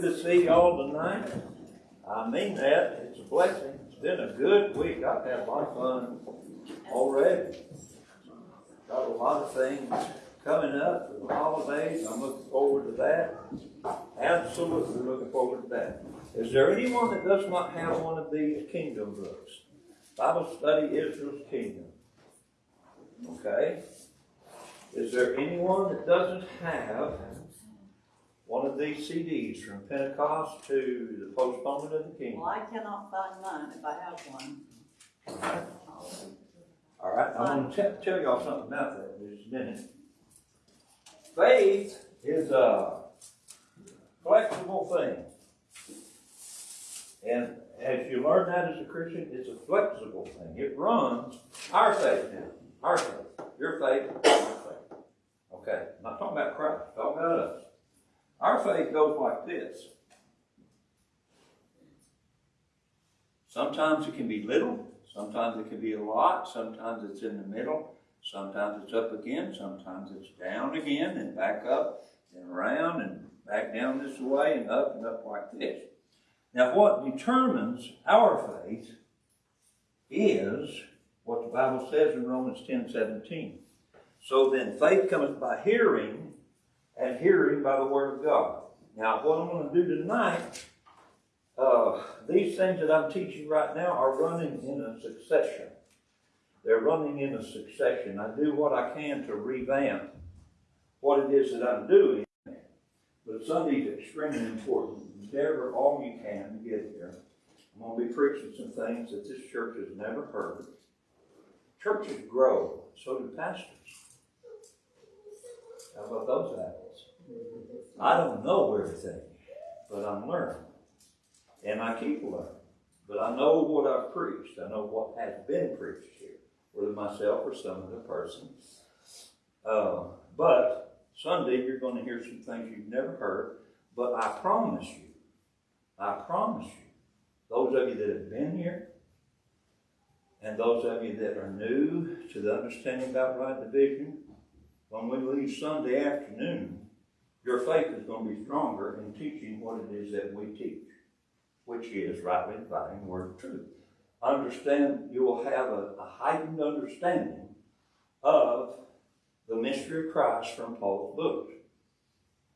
good to see y'all tonight. I mean that, it's a blessing. It's been a good week. I've had a lot of fun already. Got a lot of things coming up for the holidays. I'm looking forward to that. Absolutely looking forward to that. Is there anyone that does not have one of these kingdom books? Bible Study Israel's Kingdom. Okay? Is there anyone that doesn't have one of these CDs from Pentecost to the postponement of the kingdom? Well, I cannot find mine if I have one. All right, I'm gonna tell, tell y'all something about that in just a minute. Faith is a flexible thing. And as you learn that as a Christian, it's a flexible thing. It runs our faith now, our faith, your faith, my faith. Okay, I'm not talking about Christ, I'm talking about us. Our faith goes like this. Sometimes it can be little, sometimes it can be a lot, sometimes it's in the middle, sometimes it's up again, sometimes it's down again and back up and around and back down this way and up and up like this. Now, what determines our faith is what the Bible says in Romans 10 17. So then, faith cometh by hearing, and hearing by the Word of God. Now, what I'm going to do tonight, uh, these things that I'm teaching right now are running in a succession. They're running in a succession. I do what I can to revamp what it is that I'm doing. But Sunday's extremely important. Endeavor all you can to get there. I'm going to be preaching some things that this church has never heard. Churches grow, so do pastors. How about those apples? I don't know everything, but I'm learning. And I keep learning. But I know what I've preached. I know what has been preached here, whether myself or some other person. Uh, but Sunday, you're going to hear some things you've never heard. But I promise you, I promise you, those of you that have been here, and those of you that are new to the understanding about right division, when we leave Sunday afternoon, your faith is going to be stronger in teaching what it is that we teach, which is rightly dividing the word of truth. Understand, you will have a, a heightened understanding of the mystery of Christ from Paul's books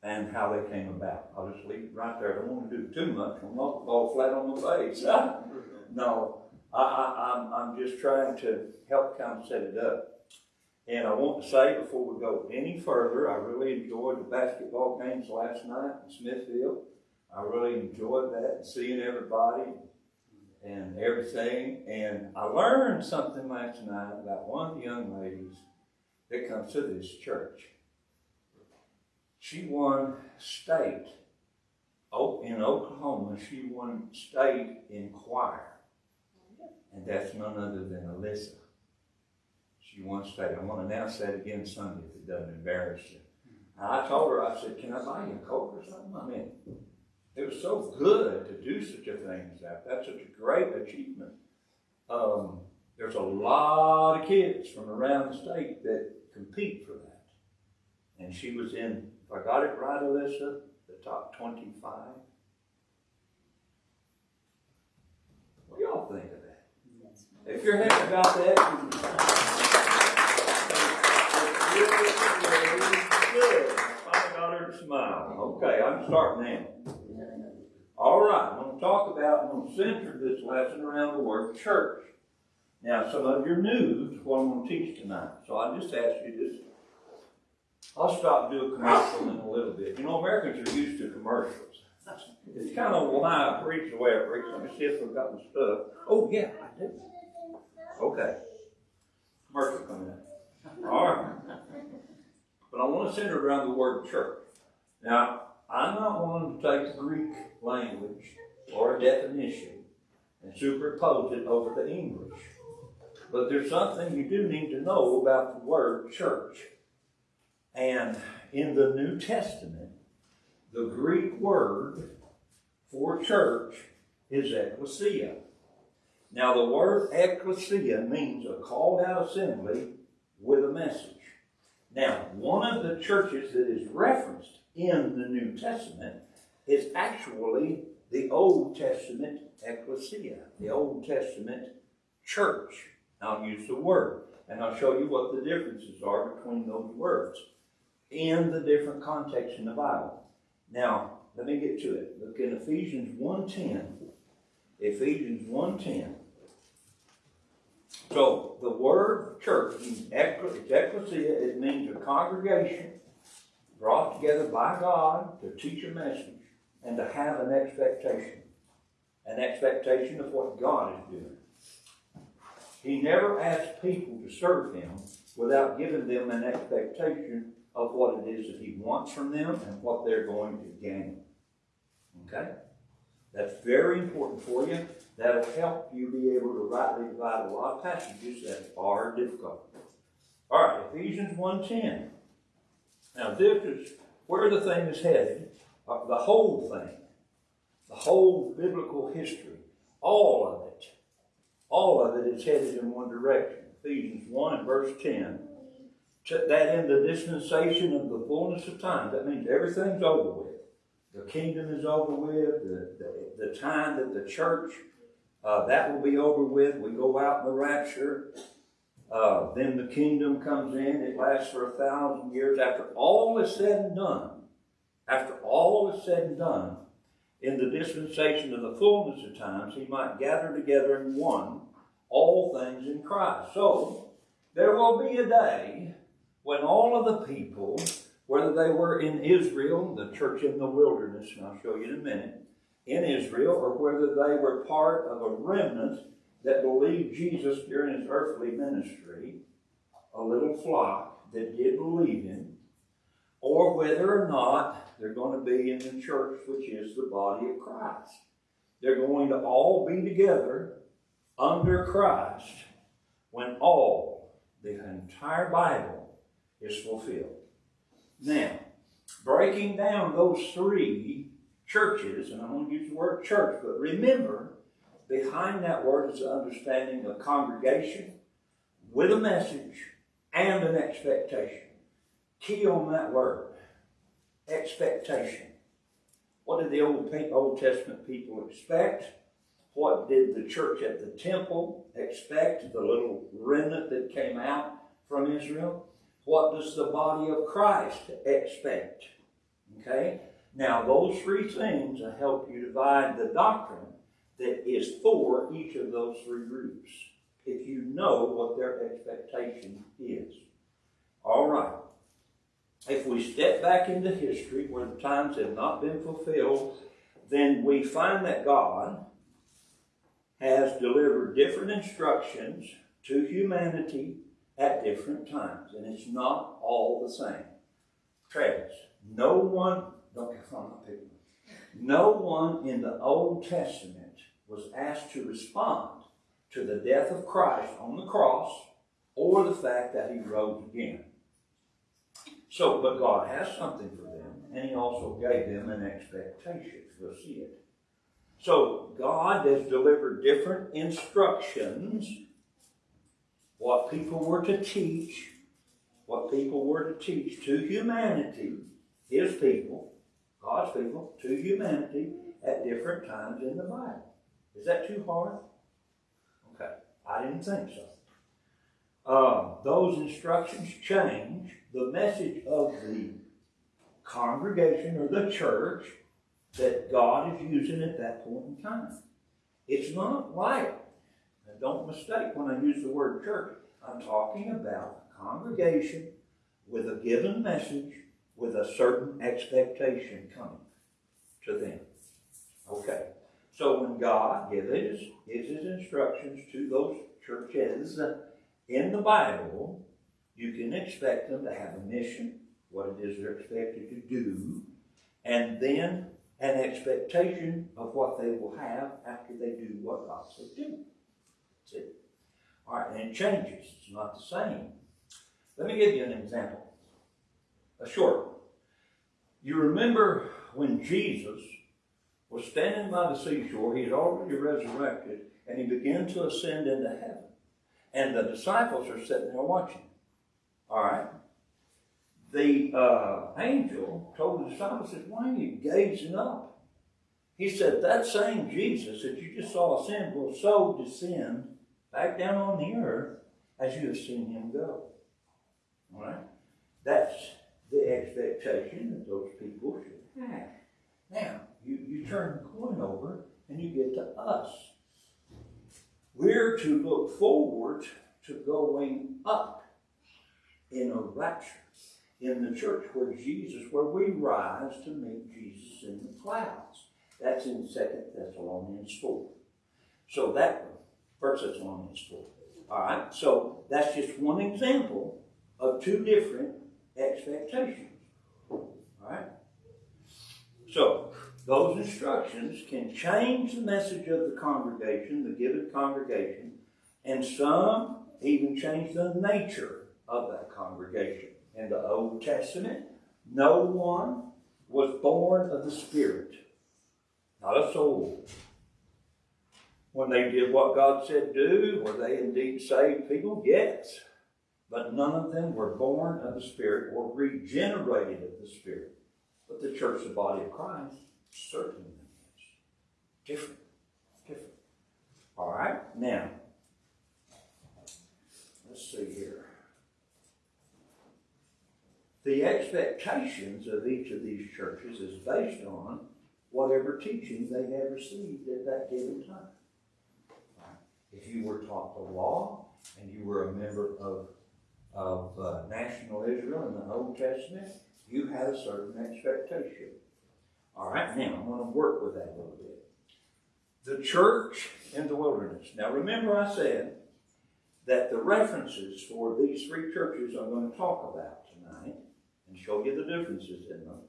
and how they came about. I'll just leave it right there. I don't want to do too much. I'm not fall flat on my face. no, I, I, I'm, I'm just trying to help kind of set it up. And I want to say before we go any further, I really enjoyed the basketball games last night in Smithfield. I really enjoyed that, and seeing everybody and everything. And I learned something last night about one of the young ladies that comes to this church. She won state oh, in Oklahoma. She won state in choir. And that's none other than Alyssa. She won state. I'm going to announce that again Sunday if it doesn't embarrass you. And I told her, I said, can I buy you a Coke or something? I mean, it was so good to do such a thing as that. That's such a great achievement. Um, there's a lot of kids from around the state that compete for that. And she was in, if I got it right, Alyssa, the top 25. What do y'all think of that? If you're happy about that, you good. I got her to smile. Okay, I'm starting now. All right, I'm going to talk about, I'm going to center this lesson around the word church. Now, some of you are new to what I'm going to teach tonight. So I just ask you this. I'll stop and do a commercial in a little bit. You know, Americans are used to commercials. It's kind of why I preach the way I preach. Let me see if I've got my stuff. Oh, yeah, I do. Okay. Commercial coming in. All right. But I want to center around the word church. Now, I'm not one to take the Greek language or a definition and superimpose it over the English. But there's something you do need to know about the word church. And in the New Testament, the Greek word for church is ecclesia. Now, the word ecclesia means a called out assembly with a message. Now, one of the churches that is referenced in the New Testament is actually the Old Testament ecclesia, the Old Testament church. I'll use the word, and I'll show you what the differences are between those words in the different contexts in the Bible. Now, let me get to it. Look in Ephesians 1.10. Ephesians 1.10. So, the word church, means ecclesia, it means a congregation brought together by God to teach a message and to have an expectation. An expectation of what God is doing. He never asks people to serve Him without giving them an expectation of what it is that He wants from them and what they're going to gain. Okay? That's very important for you. That'll help you be able to rightly divide a lot of passages that are difficult. All right, Ephesians 1.10. Now this is where the thing is headed. Uh, the whole thing. The whole biblical history. All of it. All of it is headed in one direction. Ephesians 1 and verse 10. To- That in the dispensation of the fullness of time, that means everything's over with. The kingdom is over with, the, the, the time that the church, uh, that will be over with. We go out in the rapture. Uh, then the kingdom comes in. It lasts for a thousand years. After all is said and done, after all is said and done, in the dispensation of the fullness of times, he might gather together in one all things in Christ. So, there will be a day when all of the people, whether they were in Israel, the church in the wilderness, and I'll show you in a minute, in Israel, or whether they were part of a remnant that believed Jesus during his earthly ministry, a little flock that did believe him, or whether or not they're going to be in the church, which is the body of Christ. They're going to all be together under Christ when all, the entire Bible, is fulfilled. Now, breaking down those three churches, and I'm going to use the word church, but remember, behind that word is the understanding of congregation with a message and an expectation. Key on that word expectation. What did the Old, Old Testament people expect? What did the church at the temple expect? The little remnant that came out from Israel? What does the body of Christ expect? Okay? Now, those three things will help you divide the doctrine that is for each of those three groups, if you know what their expectation is. All right. If we step back into history where the times have not been fulfilled, then we find that God has delivered different instructions to humanity at different times, and it's not all the same. Travis, no one, don't get from my people, no one in the Old Testament was asked to respond to the death of Christ on the cross or the fact that he rose again. So, but God has something for them, and He also gave them an expectation. We'll see it. So, God has delivered different instructions what people were to teach, what people were to teach to humanity, His people, God's people, to humanity at different times in the Bible. Is that too hard? Okay, I didn't think so. Uh, those instructions change the message of the congregation or the church that God is using at that point in time. It's not like, don't mistake when I use the word church, I'm talking about a congregation with a given message with a certain expectation coming to them. Okay. So when God gives his, gives his instructions to those churches in the Bible, you can expect them to have a mission, what it is they're expected to do, and then an expectation of what they will have after they do what God said to do. All right, and it changes. It's not the same. Let me give you an example. A short one. You remember when Jesus was standing by the seashore, he had already resurrected, and he began to ascend into heaven. And the disciples are sitting there watching. All right? The uh, angel told the disciples, Why are you gazing up He said, that same Jesus that you just saw ascend will so descend back down on the earth as you have seen him go. All right? That's the expectation that those people should have. Now, you, you turn the coin over and you get to us. We're to look forward to going up in a rapture in the church where Jesus, where we rise to meet Jesus in the clouds. That's in Second Thessalonians 4. So that First Thessalonians 4. All right, so that's just one example of two different expectations. All right? So, those instructions can change the message of the congregation, the given congregation, and some even change the nature of that congregation. In the Old Testament, no one was born of the Spirit, not a soul. When they did what God said do, were they indeed saved people? Yes. But none of them were born of the Spirit or regenerated of the Spirit. But the church, the body of Christ, certainly is. Different. Different. All right? Now, let's see here. The expectations of each of these churches is based on whatever teaching they have received at that given time. If you were taught the law and you were a member of, of uh, national Israel in the Old Testament, you had a certain expectation. All right, now I'm going to work with that a little bit. The church in the wilderness. Now remember, I said that the references for these three churches I'm going to talk about tonight and show you the differences in them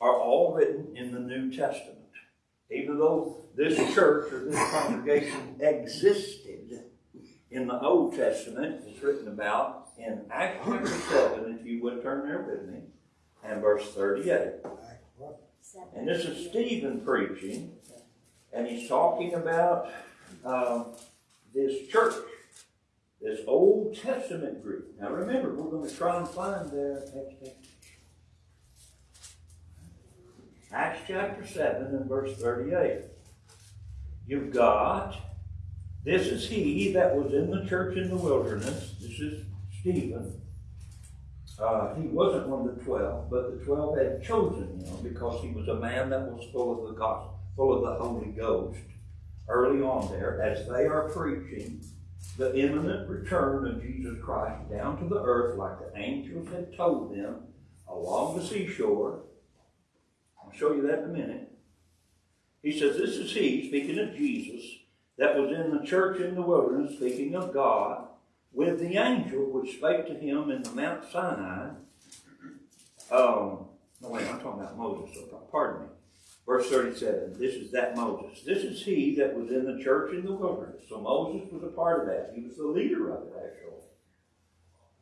are all written in the New Testament. Even though this church or this congregation existed in the Old Testament, it's written about in Acts chapter 7, if you would turn there with me, and verse 38. And this is Stephen preaching, and he's talking about um, this church, this Old Testament group. Now remember, we're going to try and find their. Acts chapter 7 and verse 38. You've got, this is he that was in the church in the wilderness. This is Stephen. Uh, he wasn't one of the twelve, but the twelve had chosen him because he was a man that was full of the gospel, full of the Holy Ghost. Early on there, as they are preaching the imminent return of Jesus Christ down to the earth, like the angels had told them along the seashore, show you that in a minute. He says, This is he, speaking of Jesus, that was in the church in the wilderness, speaking of God, with the angel which spake to him in the Mount Sinai. Um, no, wait, I'm talking about Moses, so pardon me. Verse 37, this is that Moses. This is he that was in the church in the wilderness. So Moses was a part of that. He was the leader of it, actually.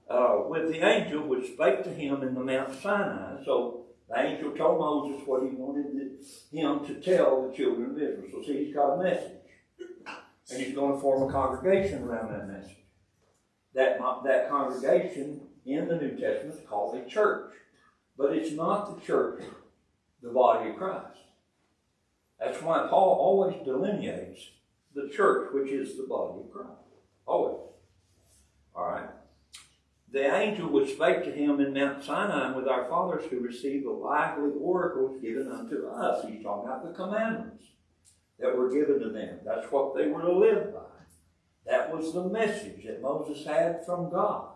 Uh, with the angel which spake to him in the Mount Sinai. So the angel told Moses what he wanted him to tell the children of Israel. So see, he's got a message. And he's going to form a congregation around that message. That, that congregation in the New Testament is called a church. But it's not the church, the body of Christ. That's why Paul always delineates the church, which is the body of Christ. Always. All right the angel which spake to him in Mount Sinai with our fathers who received the lively oracles given unto us. He's talking about the commandments that were given to them. That's what they were to live by. That was the message that Moses had from God.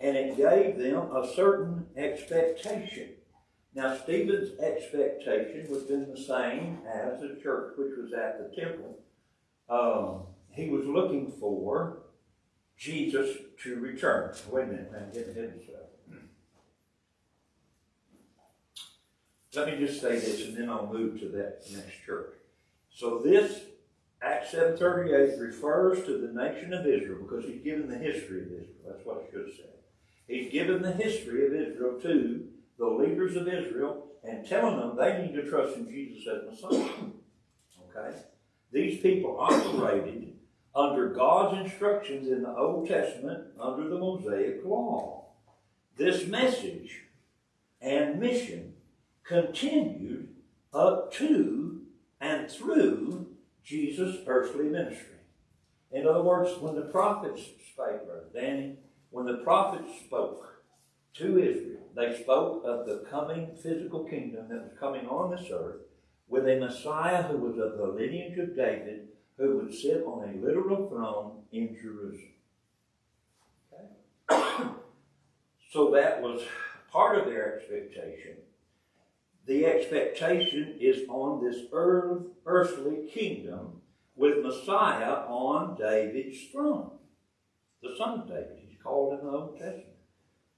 And it gave them a certain expectation. Now, Stephen's expectation have been the same as the church which was at the temple. Um, he was looking for Jesus to return. Wait a minute, man, get ahead of myself. Let me just say this and then I'll move to that next church. So this Acts 7.38 refers to the nation of Israel because he's given the history of Israel. That's what it should have said. He's given the history of Israel to the leaders of Israel and telling them they need to trust in Jesus as Messiah. Okay? These people operated under God's instructions in the Old Testament under the Mosaic Law. This message and mission continued up to and through Jesus' earthly ministry. In other words, when the prophets spake, Brother Danny, when the prophets spoke to Israel, they spoke of the coming physical kingdom that was coming on this earth with a Messiah who was of the lineage of David, who would sit on a literal throne in Jerusalem. Okay? so that was part of their expectation. The expectation is on this earth, earthly kingdom with Messiah on David's throne. The son of David. He's called in the Old Testament.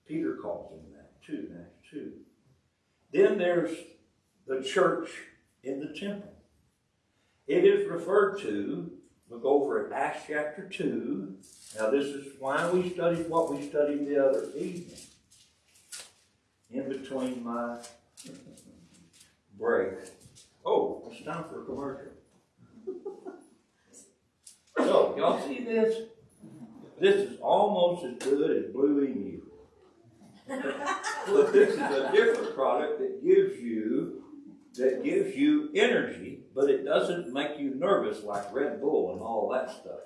Peter calls him that too Acts 2. Then there's the church in the temple. It is referred to, look over at Acts chapter 2. Now, this is why we studied what we studied the other evening. In between my break. Oh, it's time for a commercial. So, y'all see this? This is almost as good as Blue Emu. But this is a different product that gives you that gives you energy, but it doesn't make you nervous like Red Bull and all that stuff.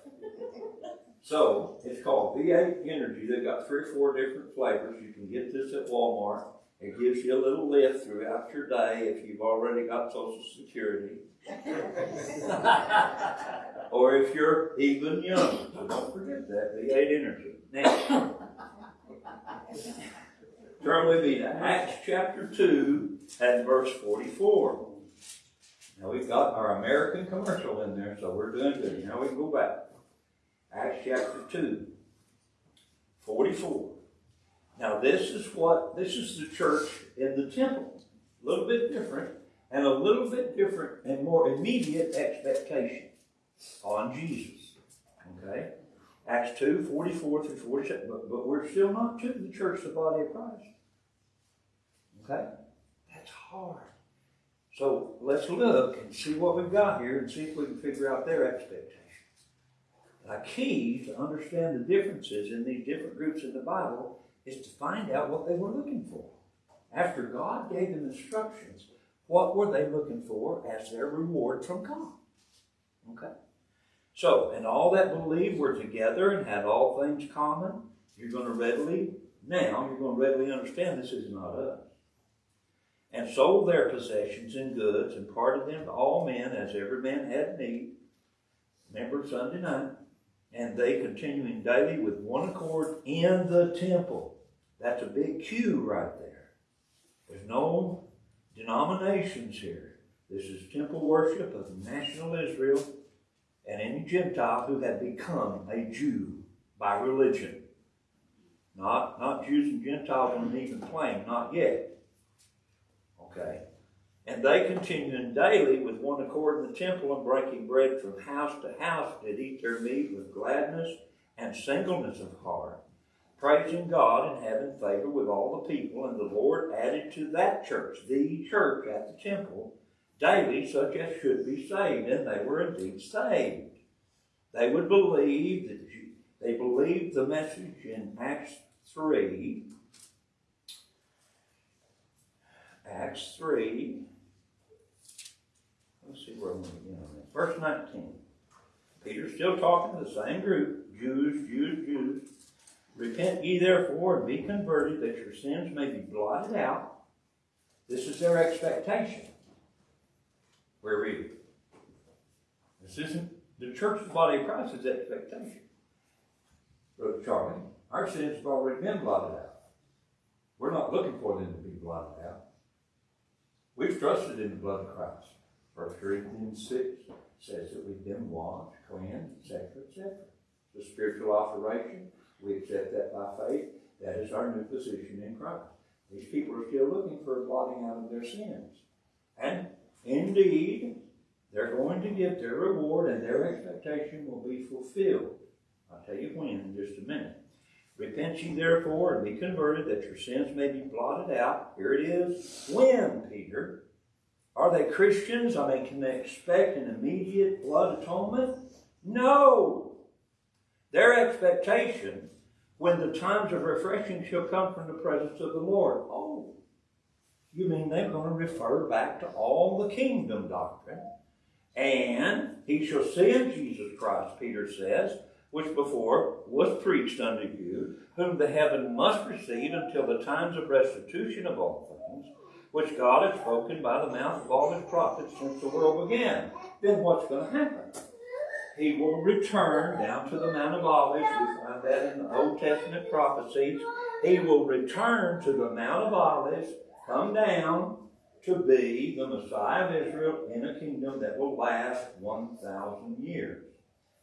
So it's called V8 Energy. They've got three or four different flavors. You can get this at Walmart. It gives you a little lift throughout your day if you've already got Social Security. or if you're even young. So don't forget that V8 Energy. Now, turn with me to Acts chapter 2 and verse 44. Now we've got our American commercial in there, so we're doing good. Now we can go back. Acts chapter 2, 44. Now this is what, this is the church in the temple. A little bit different, and a little bit different and more immediate expectation on Jesus. Okay? Acts 2, 44 through 47. But, but we're still not to the church, the body of Christ. Okay? That's hard. So let's look and see what we've got here and see if we can figure out their expectation. A key to understand the differences in these different groups in the Bible is to find out what they were looking for. After God gave them instructions, what were they looking for as their reward from God? Okay? So, and all that believed were together and had all things common, you're going to readily, now, you're going to readily understand this is not us. And sold their possessions and goods and parted them to all men as every man had need. Remember Sunday night? and they continuing daily with one accord in the temple. That's a big cue right there. There's no denominations here. This is temple worship of national Israel and any Gentile who had become a Jew by religion. Not, not Jews and Gentiles on an even plane, not yet. Okay. And they continuing daily with one accord in the temple and breaking bread from house to house did eat their meat with gladness and singleness of heart, praising God and having favor with all the people. And the Lord added to that church, the church at the temple, daily such as should be saved. And they were indeed saved. They would believe that they believed the message in Acts 3. Acts 3 Let's see where I'm going to begin on this. Verse 19. Peter's still talking to the same group Jews, Jews, Jews. Repent ye therefore and be converted that your sins may be blotted out. This is their expectation. We're reading. This isn't the church's body of Christ's expectation. Brother Charlie, our sins have already been blotted out. We're not looking for them to be blotted out. We've trusted in the blood of Christ. First Corinthians 6 says that we've been washed, cleansed, etc., etc. The spiritual operation, we accept that by faith. That is our new position in Christ. These people are still looking for a blotting out of their sins. And indeed, they're going to get their reward and their expectation will be fulfilled. I'll tell you when in just a minute. Repent ye therefore and be converted that your sins may be blotted out. Here it is. When, Peter? Are they Christians? I mean, can they expect an immediate blood atonement? No. Their expectation when the times of refreshing shall come from the presence of the Lord. Oh, you mean they're going to refer back to all the kingdom doctrine And he shall send Jesus Christ, Peter says, which before was preached unto you, whom the heaven must receive until the times of restitution of all things, which God has spoken by the mouth of all his prophets since the world began. Then what's going to happen? He will return down to the Mount of Olives. We find that in the Old Testament prophecies. He will return to the Mount of Olives, come down to be the Messiah of Israel in a kingdom that will last 1,000 years.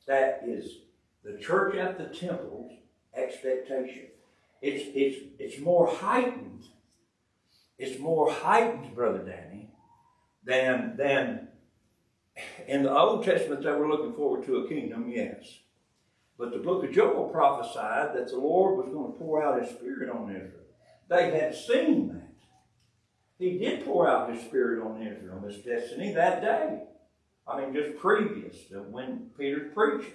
That is the church at the temple's expectation. It's, it's, it's more heightened. It's more heightened, Brother Danny, than, than in the Old Testament they were looking forward to a kingdom, yes. But the book of Joel prophesied that the Lord was going to pour out his spirit on Israel. They had seen that. He did pour out his spirit on Israel, this destiny, that day. I mean, just previous to when Peter's preaching.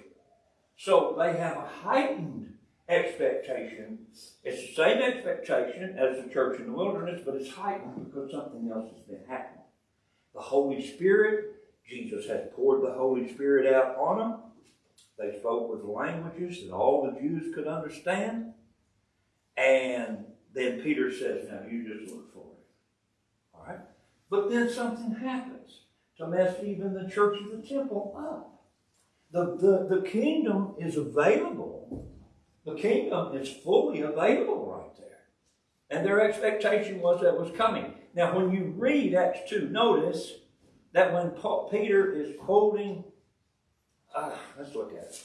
So they have a heightened expectation. It's the same expectation as the church in the wilderness, but it's heightened because something else has been happening. The Holy Spirit, Jesus has poured the Holy Spirit out on them. They spoke with languages that all the Jews could understand. And then Peter says, Now you just look for it. All right? But then something happens to mess even the church of the temple up. The, the, the kingdom is available. The kingdom is fully available right there. And their expectation was that was coming. Now, when you read Acts 2, notice that when Paul, Peter is quoting, uh, let's look at it.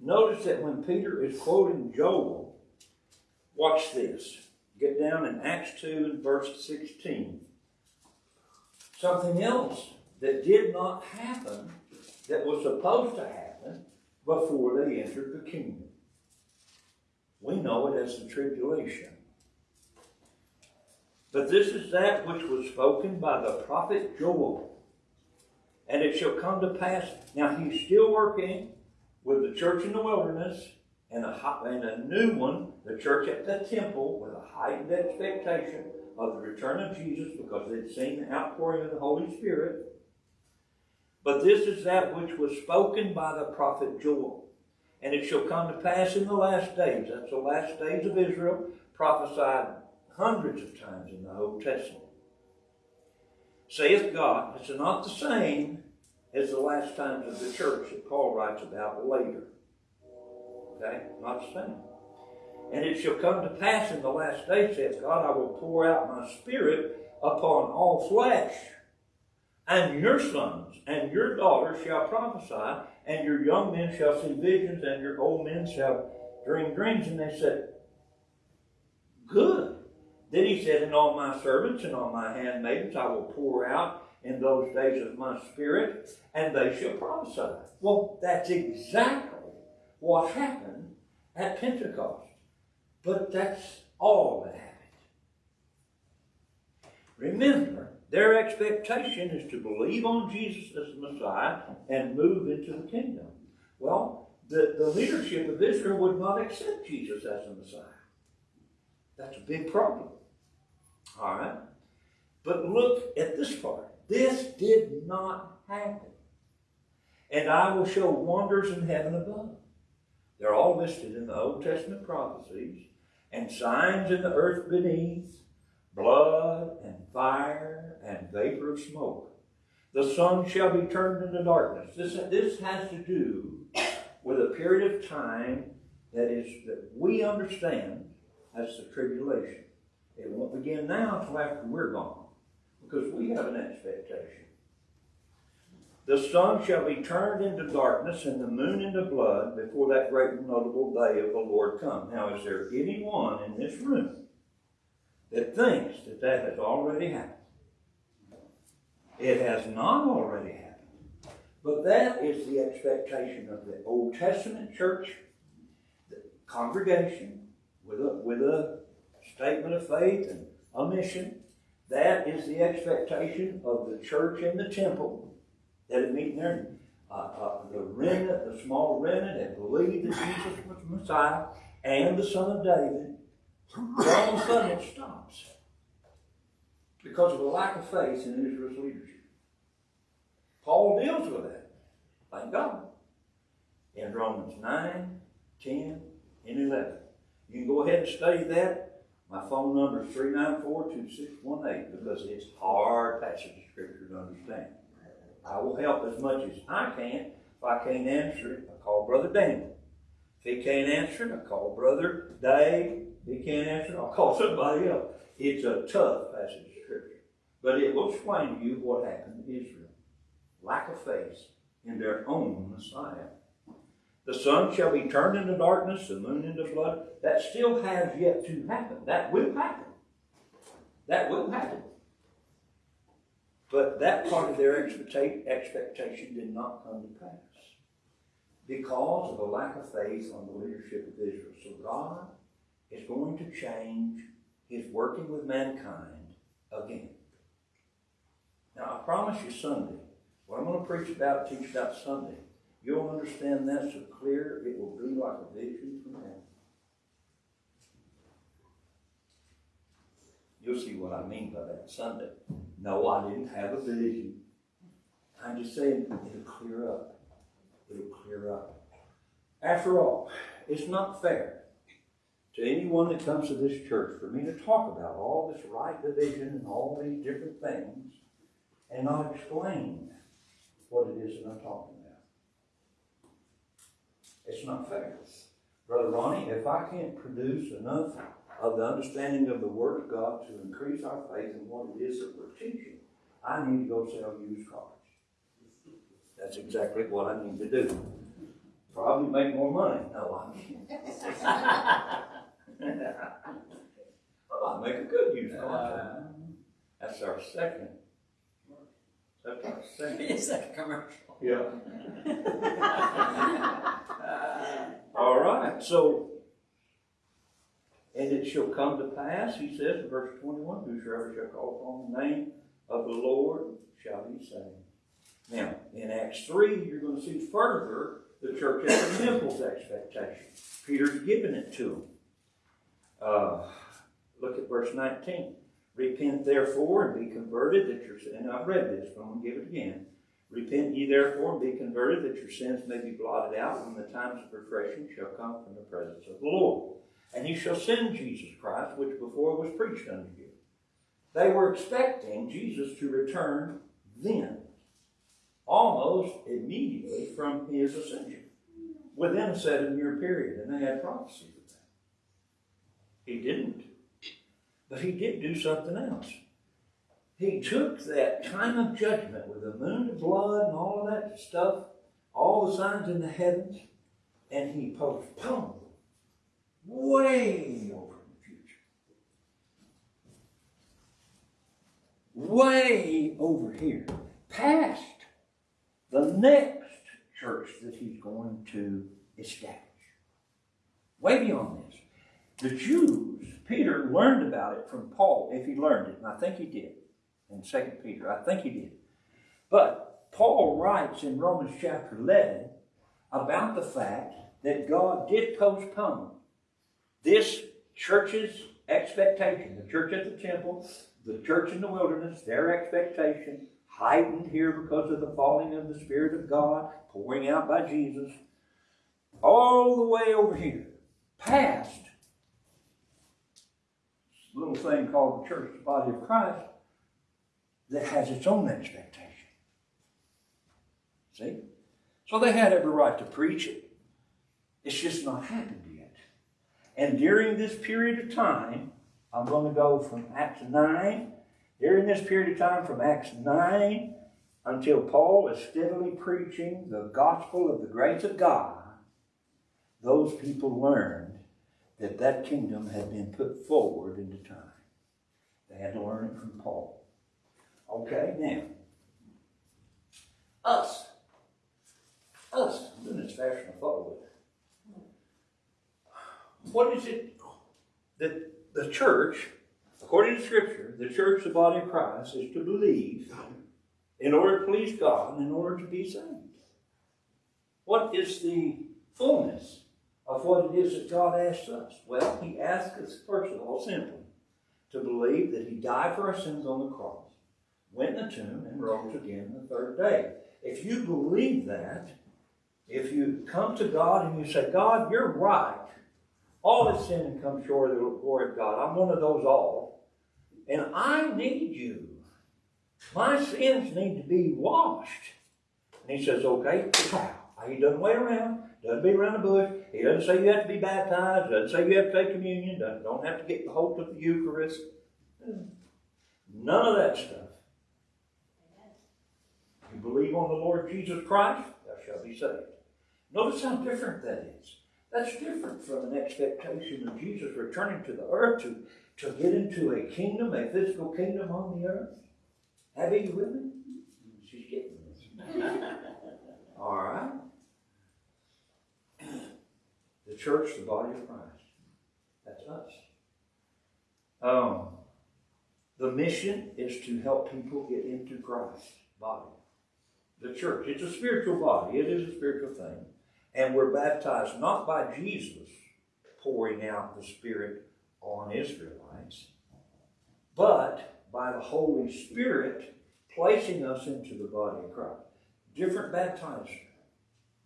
Notice that when Peter is quoting Joel, watch this. Get down in Acts 2 and verse 16. Something else that did not happen that was supposed to happen before they entered the kingdom. We know it as the tribulation. But this is that which was spoken by the prophet Joel. And it shall come to pass. Now he's still working with the church in the wilderness and a, and a new one, the church at the temple, with a heightened expectation of the return of Jesus because they'd seen the outpouring of the Holy Spirit. But this is that which was spoken by the prophet Joel. And it shall come to pass in the last days, that's the last days of Israel, prophesied hundreds of times in the Old Testament. Saith God, it's not the same as the last times of the church that Paul writes about later. Okay? Not the same. And it shall come to pass in the last days, saith God, I will pour out my spirit upon all flesh. And your sons and your daughters shall prophesy, and your young men shall see visions, and your old men shall dream dreams. And they said, Good. Then he said, And on my servants and on my handmaidens I will pour out in those days of my spirit, and they shall prophesy. Well, that's exactly what happened at Pentecost. But that's all that happened. Remember, their expectation is to believe on Jesus as the Messiah and move into the kingdom. Well, the, the leadership of Israel would not accept Jesus as the Messiah. That's a big problem. All right? But look at this part. This did not happen. And I will show wonders in heaven above. They're all listed in the Old Testament prophecies. And signs in the earth beneath, blood and fire and vapor of smoke. The sun shall be turned into darkness. This, this has to do with a period of time that is that we understand as the tribulation. It won't begin now until after we're gone, because we have an expectation. The sun shall be turned into darkness and the moon into blood before that great and notable day of the Lord come. Now, is there anyone in this room that thinks that that has already happened? It has not already happened. But that is the expectation of the Old Testament church, the congregation, with a, with a statement of faith and a mission. That is the expectation of the church in the temple that had meeting there. Uh, uh, the remnant, the small remnant, that believed that Jesus was the Messiah and the Son of David. All of a sudden it stops because of a lack of faith in Israel's leadership. Paul deals with that. Thank God. In Romans 9, 10, and 11. You can go ahead and study that. My phone number is 394-2618 because it's hard passage of scripture to understand. I will help as much as I can. If I can't answer it, I call Brother Daniel. If he can't answer it, I call Brother Dave. He can't answer I'll call somebody else. It's a tough passage of scripture. But it will explain to you what happened to Israel. Lack of faith in their own Messiah. The sun shall be turned into darkness, the moon into blood. That still has yet to happen. That will happen. That will happen. But that part of their expectation did not come to pass because of a lack of faith on the leadership of Israel. So God is going to change his working with mankind again. Now, I promise you Sunday, what I'm going to preach about, teach about Sunday, you'll understand that so clear it will be like a vision from heaven. You'll see what I mean by that Sunday. No, I didn't have a vision. I'm just saying it'll clear up. It'll clear up. After all, it's not fair to anyone that comes to this church for me to talk about all this right division and all these different things and not explain what it is that I'm talking about. It's not fair. Brother Ronnie, if I can't produce enough of the understanding of the Word of God to increase our faith in what it is that we're teaching, I need to go sell used cars. That's exactly what I need to do. Probably make more money. No, I mean. well, I make a good used car. Uh, That's our second. That's our second. It's a commercial. Yeah. All right, so, and it shall come to pass, he says in verse twenty-one, whosoever shall call upon the name of the Lord shall be saved. Now, in Acts three, you're gonna see further the church at the temple's expectation. Peter's giving it to them. Uh, look at verse nineteen. Repent therefore and be converted that your and I've read this, but I'm gonna give it again. Repent ye therefore and be converted, that your sins may be blotted out when the times of refreshing shall come from the presence of the Lord. And he shall send Jesus Christ, which before was preached unto you. They were expecting Jesus to return then, almost immediately from his ascension, within a seven year period, and they had that. He didn't. But he did do something else he took that time of judgment with the moon of blood and all of that stuff, all the signs in the heavens, and he postponed way over in the future. Way over here, past the next church that he's going to establish. Way beyond this. The Jews, Peter learned about it from Paul, if he learned it, and I think he did in 2 Peter. I think he did. But Paul writes in Romans chapter 11 about the fact that God did postpone this church's expectation, the church at the temple, the church in the wilderness, their expectation, heightened here because of the falling of the Spirit of God, pouring out by Jesus, all the way over here, past little thing called the church, the body of Christ, that has its own expectation. See? So they had every right to preach it. It's just not happened yet. And during this period of time, I'm going to go from Acts 9, during this period of time from Acts 9 until Paul is steadily preaching the gospel of the grace of God, those people learned that that kingdom had been put forward into time. They had to learn it from Paul. Okay, now, us. Us. I'm doing this faster than I thought I would. What is it that the church, according to Scripture, the church, the body of Christ, is to believe in order to please God and in order to be saved? What is the fullness of what it is that God asks us? Well, He asks us, first of all, simply, to believe that He died for our sins on the cross went in the tomb and rose again the third day. If you believe that, if you come to God and you say, God, you're right. All is sin and come short of the glory of God. I'm one of those all. And I need you. My sins need to be washed. And he says, okay, how? He doesn't wait around, doesn't beat around the bush. He doesn't say you have to be baptized, doesn't say you have to take communion, doesn't, don't have to get the hold of the Eucharist. Hmm. None of that stuff. You believe on the Lord Jesus Christ, thou shalt be saved. Notice how different that is. That's different from an expectation of Jesus returning to the earth to, to get into a kingdom, a physical kingdom on the earth. Abby, you with me? She's getting this. All right. Church, the body of Christ. That's us. Um, the mission is to help people get into Christ's body. The church. It's a spiritual body. It is a spiritual thing. And we're baptized not by Jesus pouring out the Spirit on Israelites, but by the Holy Spirit placing us into the body of Christ. Different baptizers.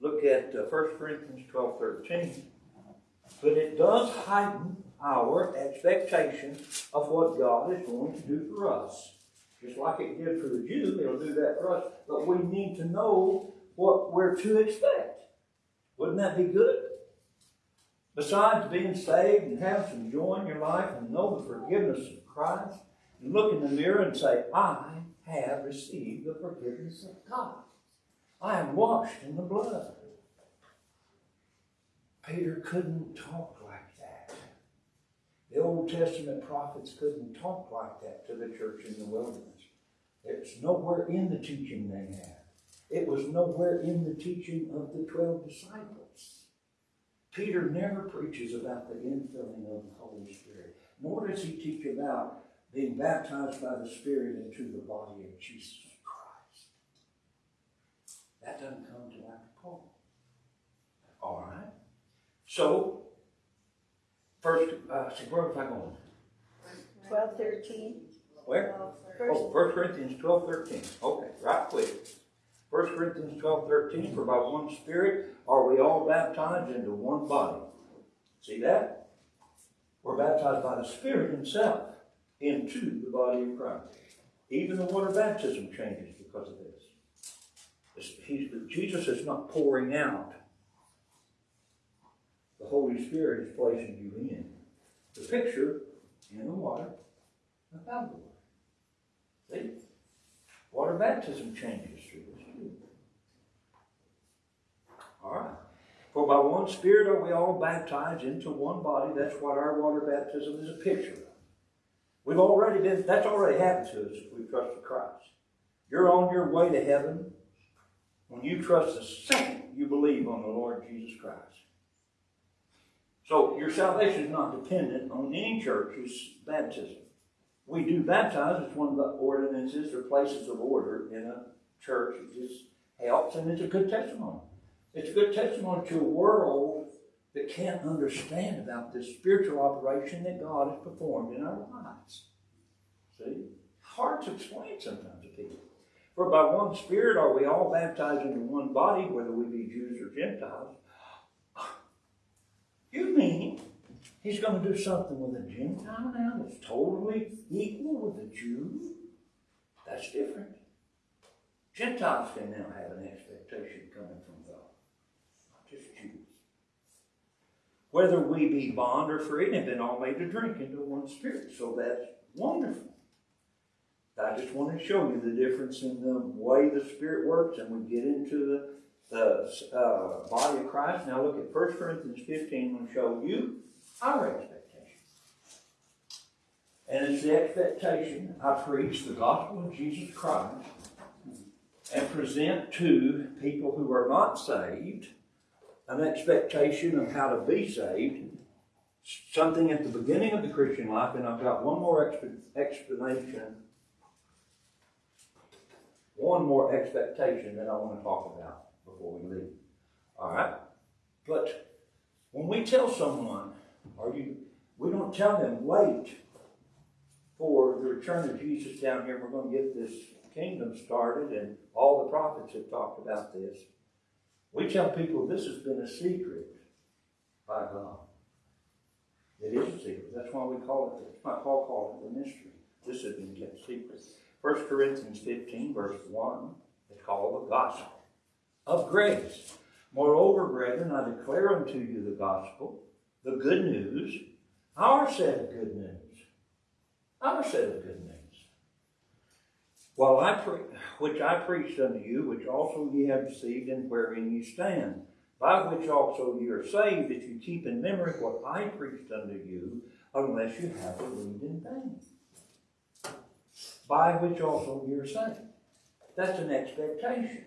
Look at uh, 1 Corinthians 12 13. But it does heighten our expectation of what God is going to do for us. Just like it did for the Jew, it'll do that for us. But we need to know what we're to expect. Wouldn't that be good? Besides being saved and having some joy in your life and know the forgiveness of Christ, and look in the mirror and say, I have received the forgiveness of God. I am washed in the blood. Peter couldn't talk like that. The Old Testament prophets couldn't talk like that to the church in the wilderness. It's nowhere in the teaching they had. It was nowhere in the teaching of the twelve disciples. Peter never preaches about the infilling of the Holy Spirit, nor does he teach about being baptized by the Spirit into the body of Jesus Christ. That doesn't come to after Paul. All right. So, first, uh, see, where was I going? Twelve, thirteen. Where? First, Oh, 1 Corinthians 12, 13. Okay, right quick. 1 Corinthians 12, 13. For by one Spirit are we all baptized into one body. See that? We're baptized by the Spirit Himself into the body of Christ. Even the water baptism changes because of this. Jesus is not pouring out. The Holy Spirit is placing you in. The picture in the water, without the water. See? Water baptism changes through this too. All right. For by one Spirit are we all baptized into one body. That's what our water baptism is a picture of. We've already been, that's already happened to us if we trusted Christ. You're on your way to heaven when you trust the second you believe on the Lord Jesus Christ. So your salvation is not dependent on any church's baptism. We do baptize, it's one of the ordinances or places of order in a church. It just helps and it's a good testimony. It's a good testimony to a world that can't understand about this spiritual operation that God has performed in our lives. See? Hard to explain sometimes to people. For by one Spirit are we all baptized into one body, whether we be Jews or Gentiles. You mean he's going to do something with a Gentile now that's totally equal with a Jew? That's different. Gentiles can now have an expectation coming from God, not just Jews. Whether we be bond or free, have been all made to drink into one spirit. So that's wonderful. I just want to show you the difference in the way the Spirit works, and we get into the, the uh, body of Christ. Now look at 1 Corinthians 15, I'm going to show you our expectation. And it's the expectation I preach the gospel of Jesus Christ and present to people who are not saved an expectation of how to be saved, something at the beginning of the Christian life, and I've got one more exp- explanation, one more expectation that I want to talk about before we leave. All right? But when we tell someone, or you, we don't tell them, wait for the return of Jesus down here, we're going to get this kingdom started, and all the prophets have talked about this, we tell people this has been a secret by God. It is a secret. That's why we call it, that's why Paul called it the mystery. This has been kept secret. 1 Corinthians 15, verse 1, it's called the gospel of grace. Moreover, brethren, I declare unto you the gospel, the good news, our set of good news. Our set of good news. While I pre- which I preached unto you, which also ye have received, and wherein ye stand, by which also ye are saved, if you keep in memory what I preached unto you, unless you have believed in vain. By which also ye are saved. That's an expectation.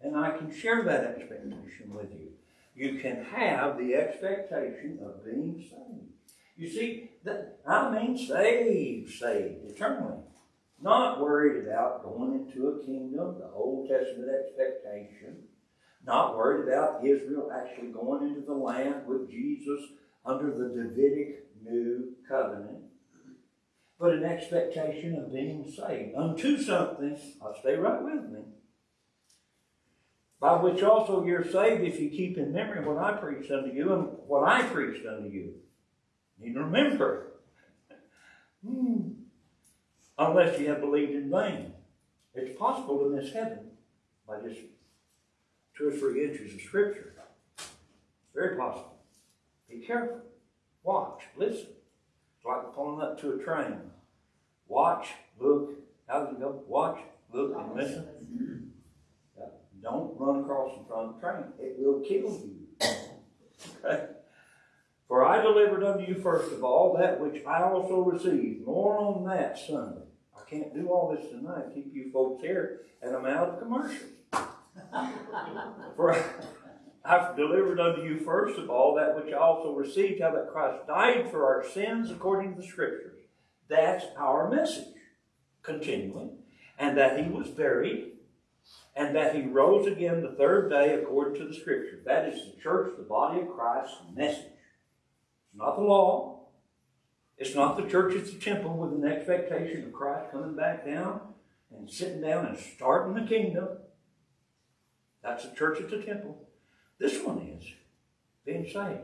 And I can share that expectation with you. You can have the expectation of being saved. You see, that I mean saved, saved eternally. Not worried about going into a kingdom, the Old Testament expectation. Not worried about Israel actually going into the land with Jesus under the Davidic new covenant. But an expectation of being saved unto something. I'll stay right with me by which also you're saved if you keep in memory what I preached unto you and what I preached unto you. Need to remember. Hmm. Unless you have believed in vain. It's possible to miss heaven by just two or three inches of scripture. Very possible. Be careful. Watch. Listen. It's like pulling up to a train. Watch, look. How does it go? Watch, look, and listen. Don't run across in front of the train. It will kill you. okay? For I delivered unto you first of all that which I also received. More on that Sunday. I can't do all this tonight. Keep you folks here, and I'm out of commercial. For I've delivered unto you first of all that which I also received, how that Christ died for our sins according to the Scriptures. That's our message. Continuing. And that he was buried and that he rose again the third day according to the scripture. That is the church, the body of Christ's message. It's not the law. It's not the church, it's the temple with an expectation of Christ coming back down and sitting down and starting the kingdom. That's the church at the temple. This one is being saved.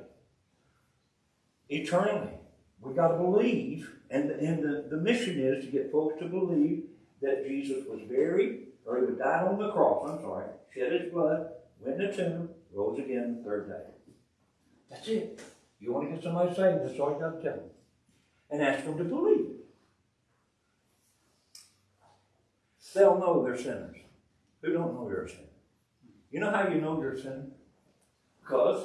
Eternally. We got to believe, and, and the, the mission is to get folks to believe that Jesus was buried, or he died on the cross, I'm sorry, shed his blood, went in the tomb, rose again the third day. That's it. You want to get somebody saved, that's all you got to tell them. And ask them to believe. They'll know they're sinners. Who don't know you're a sinner? You know how you know you're a sinner? Because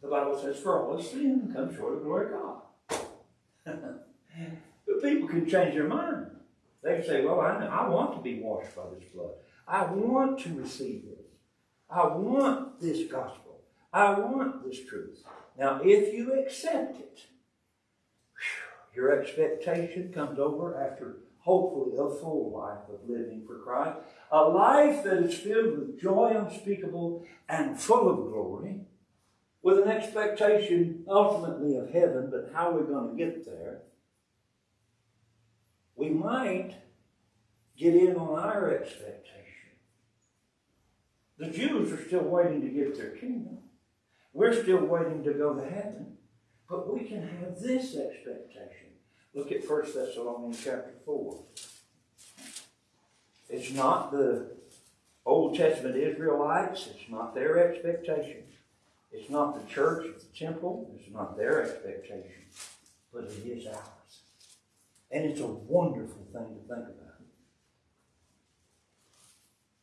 the Bible says, for all of sin comes short of the glory of God. but people can change their mind. They can say, well, I, I want to be washed by this blood. I want to receive this. I want this gospel. I want this truth. Now, if you accept it, your expectation comes over after hopefully a full life of living for Christ, a life that is filled with joy unspeakable and full of glory, with an expectation ultimately of heaven, but how we're going to get there we might get in on our expectation. The Jews are still waiting to get their kingdom. We're still waiting to go to heaven. But we can have this expectation. Look at 1 Thessalonians chapter 4. It's not the Old Testament Israelites, it's not their expectation. It's not the church, the temple, it's not their expectation, but it is ours. And it's a wonderful thing to think about.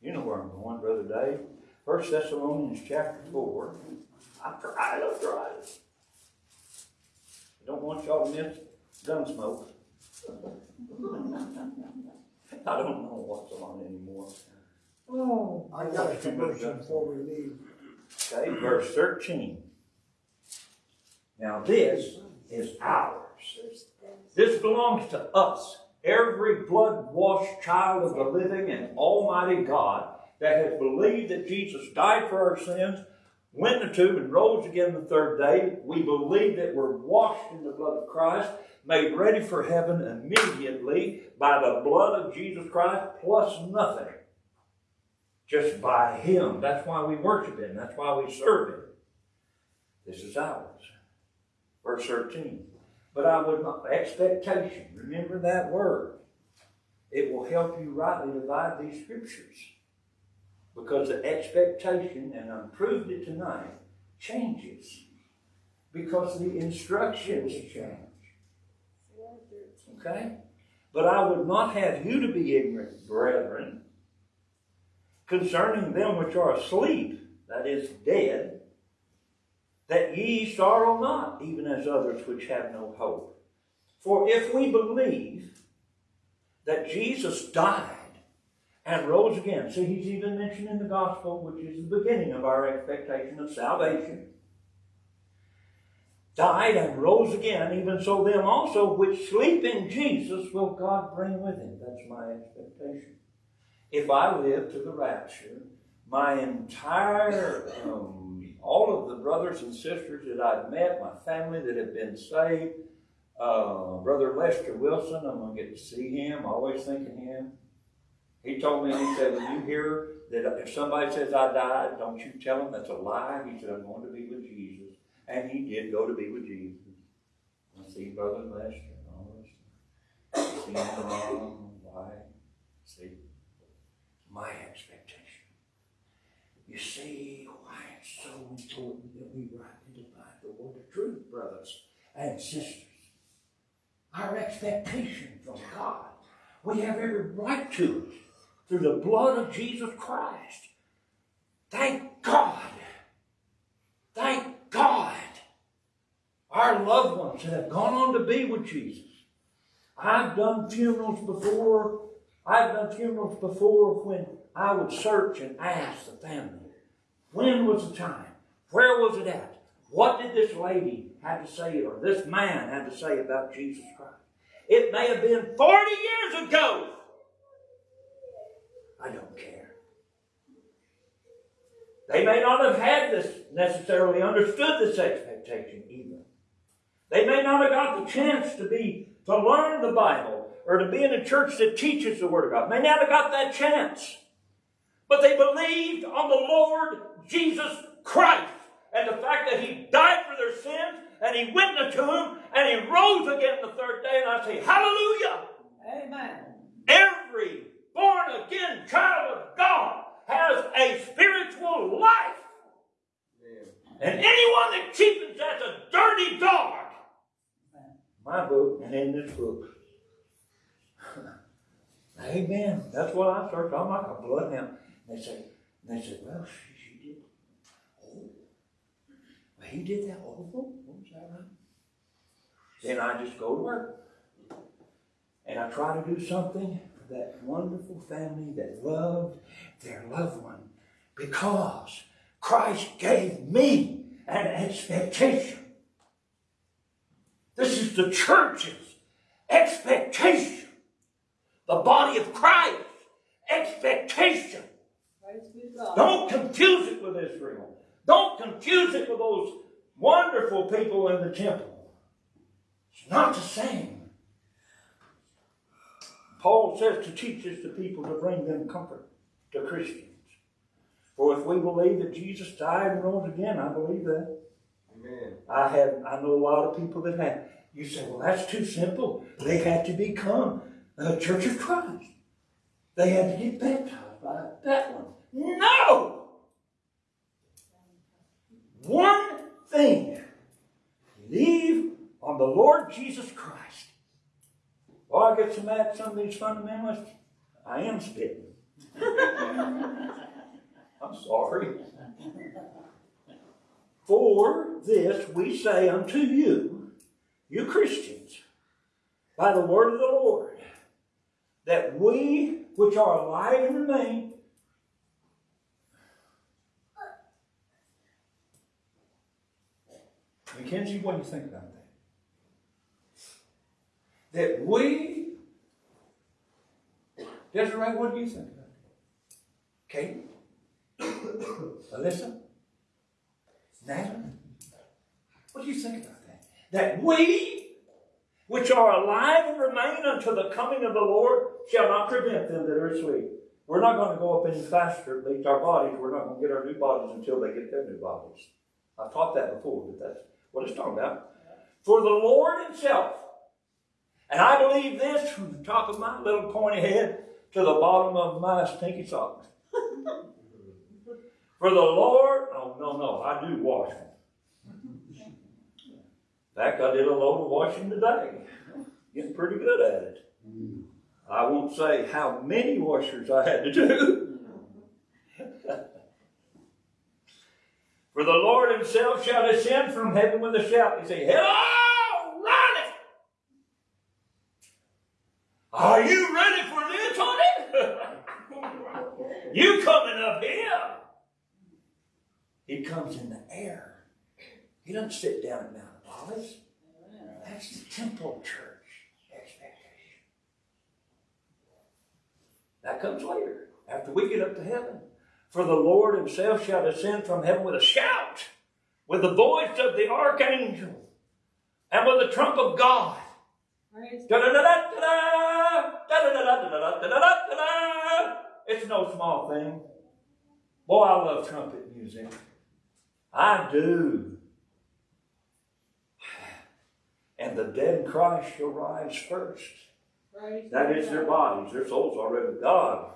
You know where I'm going, Brother Dave. First Thessalonians chapter 4. I tried, I tried. I don't want y'all to miss Gunsmoke. I don't know what's on anymore. Oh, I got a commercial before we leave. Okay, verse 13. Now this is ours. This belongs to us. Every blood washed child of the living and almighty God that has believed that Jesus died for our sins, went the tomb, and rose again the third day. We believe that we're washed in the blood of Christ, made ready for heaven immediately by the blood of Jesus Christ plus nothing. Just by Him. That's why we worship Him. That's why we serve Him. This is ours. Verse 13. But I would not, expectation, remember that word. It will help you rightly divide these scriptures. Because the expectation, and I proved it tonight, changes. Because the instructions change. Okay? But I would not have you to be ignorant, brethren, concerning them which are asleep, that is, dead, that ye sorrow not, even as others which have no hope. For if we believe that Jesus died and rose again, see, he's even mentioned in the gospel, which is the beginning of our expectation of salvation died and rose again, even so them also which sleep in Jesus will God bring with him. That's my expectation. If I live to the rapture, my entire, um, all of the brothers and sisters that I've met, my family that have been saved, uh, Brother Lester Wilson, I'm going to get to see him, always thinking of him. He told me, he said, when you hear that if somebody says I died, don't you tell them that's a lie. He said, I'm going to be with Jesus. And he did go to be with Jesus. I see Brother Lester and all. I see wife. See, my expectation. You see why it's so important that we rightly divide the word of truth, brothers and sisters. Our expectation from God. We have every right to it through the blood of Jesus Christ. Thank God. Thank God, our loved ones that have gone on to be with Jesus. I've done funerals before. I've done funerals before when I would search and ask the family, when was the time? Where was it at? What did this lady have to say or this man have to say about Jesus Christ? It may have been 40 years ago. I don't care. They may not have had this necessarily understood this expectation either. They may not have got the chance to be to learn the Bible or to be in a church that teaches the Word of God. May never got that chance. But they believed on the Lord Jesus Christ and the fact that He died for their sins and He went to Him and He rose again the third day. And I say, Hallelujah! Amen. Every born again child of God has a spiritual life. And anyone that cheapens that's a dirty dog. My book and in this book. Amen. That's what I search. I'm like a bloodhound. They say, they say, well, she, she did. Oh, well, he did that. Oh, was that right? Then I just go to work. And I try to do something for that wonderful family that loved their loved one because Christ gave me an expectation. This is the church's expectation. The body of Christ expectation. Praise be to God. Don't confuse it with Israel. Don't confuse it with those wonderful people in the temple. It's not the same. Paul says to teach us the people to bring them comfort to Christians. For if we believe that Jesus died and rose again, I believe that. Amen. I have I know a lot of people that have. You say, well, that's too simple. They had to become a Church of Christ. They had to get baptized by that one. No! One thing. Believe on the Lord Jesus Christ. Oh, I get so mad at some of these fundamentalists. I am spitting. I'm sorry. For this we say unto you, you Christians, by the word of the Lord, that we which are alive and remain Mackenzie, what do you think about that? That we, Desiree, what do you think about it? Kate? Alyssa? Natalie? What do you think about that? That we which are alive and remain until the coming of the Lord shall not prevent them that are asleep. We're not going to go up any faster, at least our bodies, we're not going to get our new bodies until they get their new bodies. I've taught that before, but that's what it's talking about. For the Lord Himself, and I believe this from the top of my little pointy head to the bottom of my stinky socks. For the Lord, oh no, no, I do wash them. Fact, I did a load of washing today. Getting pretty good at it. I won't say how many washers I had to do. For the Lord himself shall descend from heaven with a shout. He say, Hello, Ronnie! Are you ready for this, honey? you coming up here? He comes in the air. He doesn't sit down Mount office. That's the temple church expectation. That comes later, after we get up to heaven. For the Lord himself shall descend from heaven with a shout, with the voice of the archangel, and with the trump of God. It's no small thing. Boy, I love trumpet music. I do. And the dead in Christ shall rise first. That is their bodies, their souls already with God.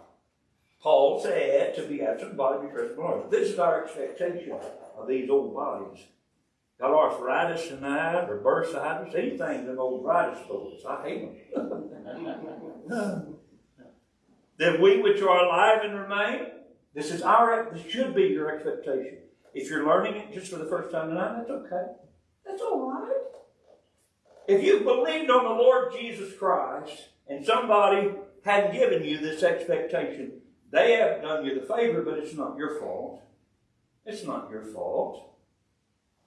Paul said to be absent body, be present Lord. This is our expectation of these old bodies. Got arthritis in tonight or bursitis, anything them old arthritis folks. I hate them. that we which are alive and remain, this is our this should be your expectation. If you're learning it just for the first time tonight, that's okay. That's all right. If you've believed on the Lord Jesus Christ and somebody hadn't given you this expectation, they have done you the favor, but it's not your fault. It's not your fault.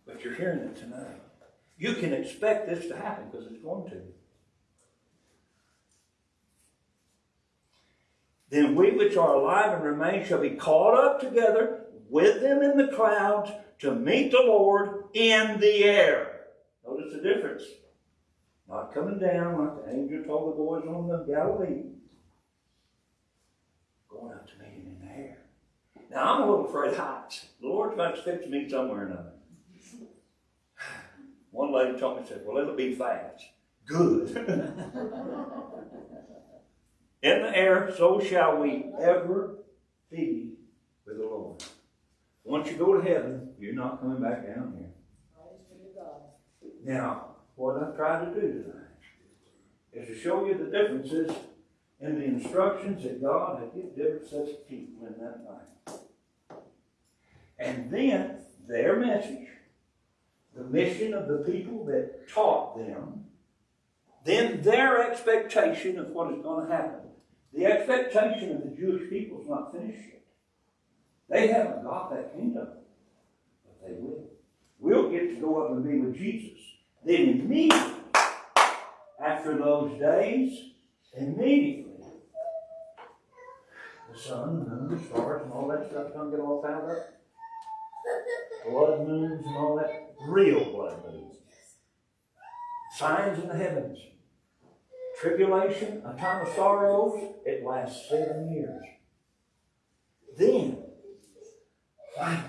But you're hearing it tonight. You can expect this to happen because it's going to. Then we which are alive and remain shall be caught up together with them in the clouds to meet the Lord in the air. Notice the difference. Not coming down like the angel told the boys on the Galilee. Going up to meet him in the air. Now I'm a little afraid of heights. The Lord's going to fix me somewhere or another. One lady told me, said, Well, it'll be fast. Good. in the air, so shall we ever be with the Lord. Once you go to heaven, you're not coming back down here. Now, what I try to do tonight is to show you the differences in the instructions that God had given different sets of people in that night. And then their message, the mission of the people that taught them, then their expectation of what is going to happen. The expectation of the Jewish people is not finished yet. They haven't got that kingdom, but they will. We'll get to go up and be with Jesus. Then immediately, after those days, immediately, the sun, the moon, the stars, and all that stuff gonna get all found up. Blood moons and all that. Real blood moons. Signs in the heavens. Tribulation, a time of sorrows, it lasts seven years. Then, thank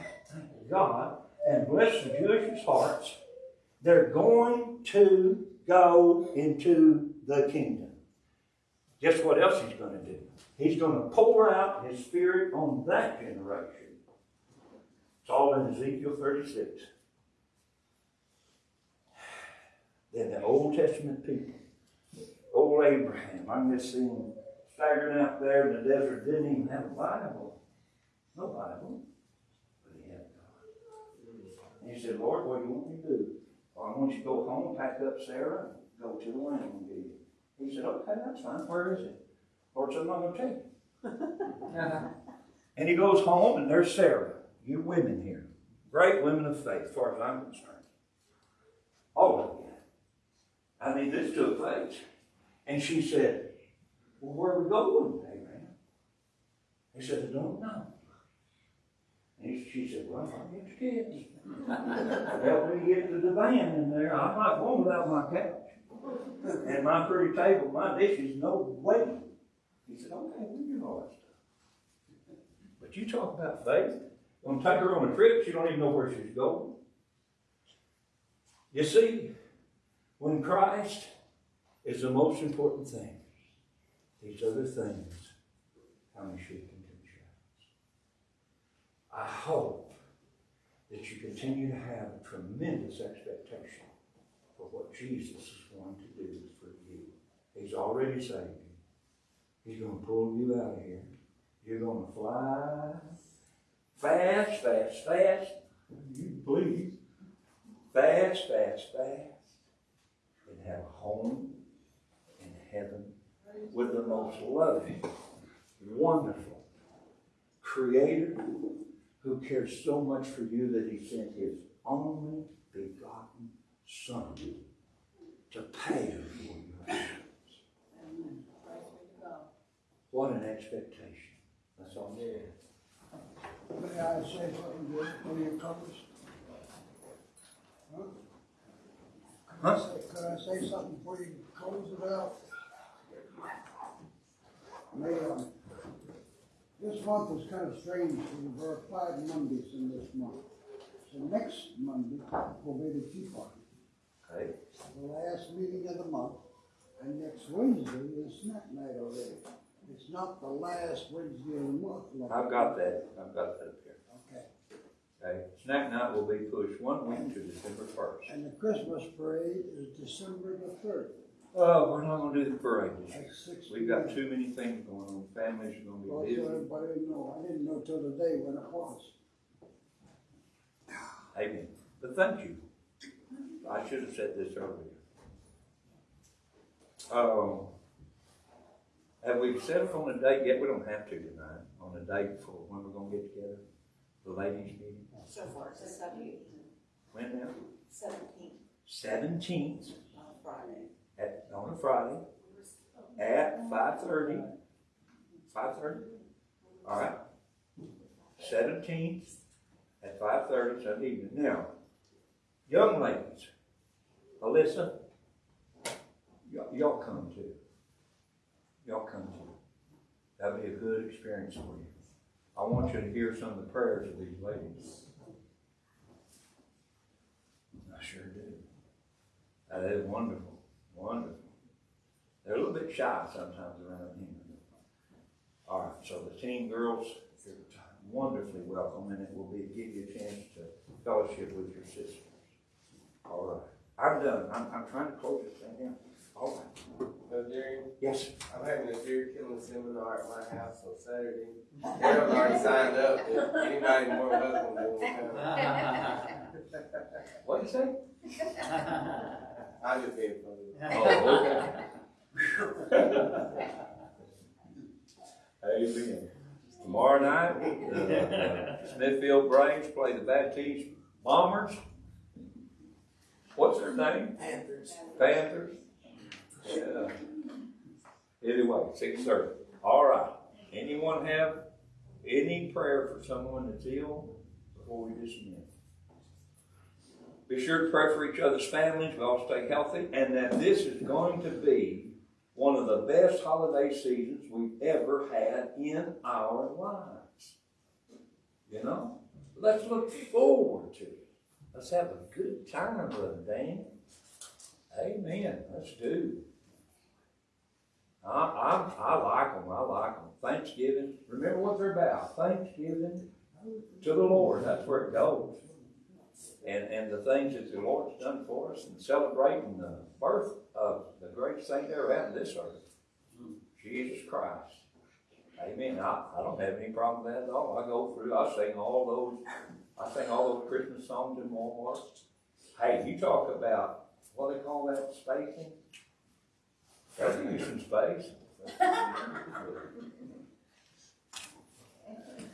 God, and bless the Jewish hearts, they're going to go into the kingdom. Guess what else he's going to do? He's going to pour out his spirit on that generation. It's all in Ezekiel 36. Then the Old Testament people, old Abraham, I'm just seeing staggering out there in the desert, didn't even have a Bible. No Bible. But he had God. And he said, Lord, what do you want me to do? Well, I want you to go home, pack up Sarah, and go to the land you. He said, okay, that's fine. Where is it? Lord said, I'm not going to take it. and he goes home, and there's Sarah. You women here. Great women of faith, as far as I'm concerned. All of you. I mean, this took place. And she said, Well, where are we going, Abraham? He said, I don't know. And she said, Well, I'll get your kids. Help me get to the van in there. I'm not going without my couch. And my pretty table, my dishes, no way. He said, okay, we'll do all that stuff. But you talk about faith, gonna take her on a trip, she don't even know where she's going. You see, when Christ is the most important thing, these other things come and shape into the shadows. I hope that you continue to have a tremendous expectation for what Jesus is going to do for you. He's already saved you. He's going to pull you out of here. You're going to fly fast, fast, fast. You please. Fast, fast, fast. And have a home in heaven with the most loving, wonderful Creator who cares so much for you that He sent His only begotten Son to pay for your sins. Amen. Praise be to God. What an expectation. That's all there is. May I say something good before you close? Huh? Could I say, could I say something before you close it out? May, um, this month is kind of strange, because there are five Mondays in this month. So next Monday will be the tea party, Okay? the last meeting of the month. And next Wednesday is snack night already. It's not the last Wednesday of the month. like- I've got that. I've got that up there. Okay. Okay? Snack night will be pushed one week to December first. And the Christmas parade is December the third. Oh, we're not gonna do the parade this year. At. We've got too many things going on. Families are Well, gonna be so busy. everybody didn't know. I didn't know till today when it was. Amen. But thank you. I should have said this earlier. Um, have we settled on a date yet? We don't have to tonight, on a date for when we're gonna get together, the ladies meeting. So far, it's seventeenth, When now? seventeenth Seventeenth on Friday. On a Friday at five thirty. Five thirty? All right. Seventeenth at five thirty Sunday evening. Now, young ladies, Alyssa, y'all, y'all come too. Y'all come too. That'll be a good experience for you. I want you to hear some of the prayers of these ladies. I sure do. That is wonderful, wonderful. They're a little bit shy sometimes around here. All right, so the teen girls, you're wonderfully welcome, and it will be, give you a chance to fellowship with your sisters. All right, I'm done. I'm, I'm trying to close this thing down. All right. No, Jerry, Yes, I'm having a deer killing seminar at my house on Saturday. Carol's already signed up, if anybody more welcome, they will come. what'd you say? I just being funny. Oh, okay. Amen. Tomorrow night, uh, Smithfield Braves play the Baptiste Bombers. What's their name? Panthers. Panthers. Yeah. Anyway, six thirty. All right. Anyone have any prayer for someone that's ill before we dismiss? Be sure to pray for each other's families. We all stay healthy, and that this is going to be one of the best holiday seasons we've ever had in our lives. You know, let's look forward to it. Let's have a good time, brother Dan. Amen. Let's do. I, I, I like them. I like them. Thanksgiving. Remember what they're about. Thanksgiving to the Lord. That's where it goes. And, and the things that the Lord's done for us and celebrating the birth of the greatest thing that ever happened this earth. Jesus Christ. Amen. I, I don't have any problem with that at all. I go through, I sing all those, I sing all those Christmas songs in Walmart. Hey, you talk about, what they call that, spacing? You some space.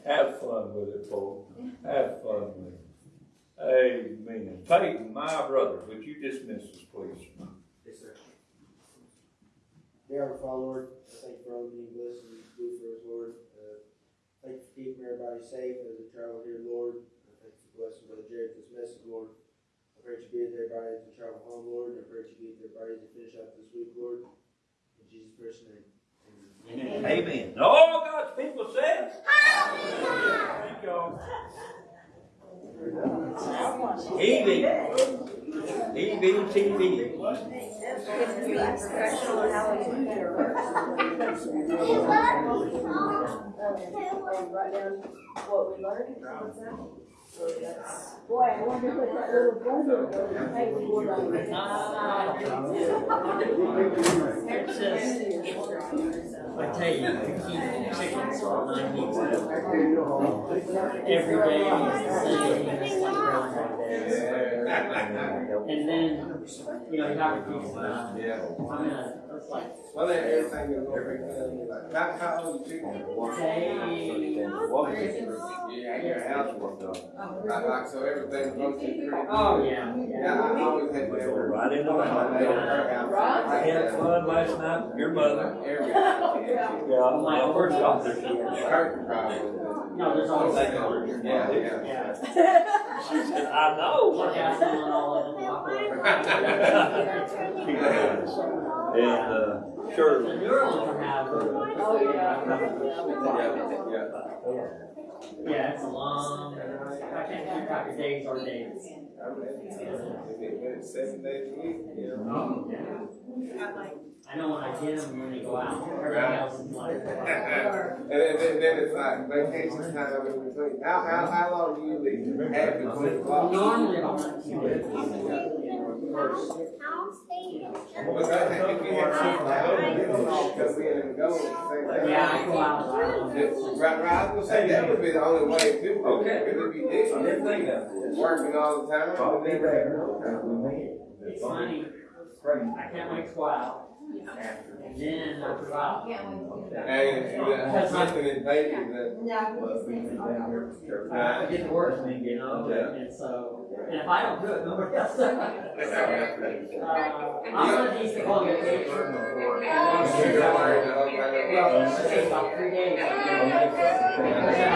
Have fun with it, folks. Have fun with it. Amen. Peyton, my brother, would you dismiss us, please? Yes, sir. Dear our Father, Lord, I thank you for all you bless and do for us, Lord. Uh, thank you for keeping everybody safe as they travel here, Lord. I thank you for blessing Brother Jared this message, Lord. I pray that you be with everybody brides to travel home, Lord, I pray that you be with their bodies to finish out this week, Lord. In Jesus' first name. Amen. Amen. And All God's people said. Thank y'all. TV. That? So that's, boy, I wonder what that little brother to pay for like. It's just, I tell you, to keep chickens for nine weeks. Every day is the same. And then, you know, you have to keep, uh. I'm gonna, it's like, Well, then everything is over. Like, how, how old you chicken? say, Yeah, I got a house work oh, done. Like, like, so everything goes to pretty. oh, yeah, Yeah, yeah. I always had to. Go right in the house. I had fun last night your mother. Yeah, my first doctor. Curtain problem. No, there's always that color. Yeah, yeah. Yeah. She I know. One has one on all of them. And, uh, Oh, yeah. Yeah, yeah. yeah, it's long, I can't keep track of days or days. Know. I know when I get them, when they go out, everybody else is like, And then, then, it's like vacation time between. How, how, how long do you leave? Normally nineteen days. Right, right, I was gonna say, that would be the only way too. Okay. Didn't think working all the time. It's funny, I can't wait to out, and then I go out. And, uh, something in Vegas that, I get to work, you know, and so, and if I don't do it, nobody else does. Uh, I'm gonna need to call you a paper. you're worried, okay. Well, it's gonna about three days. Because then I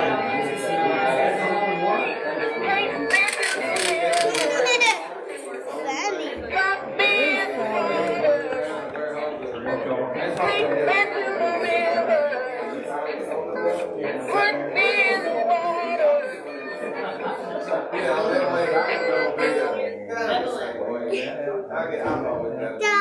Chào!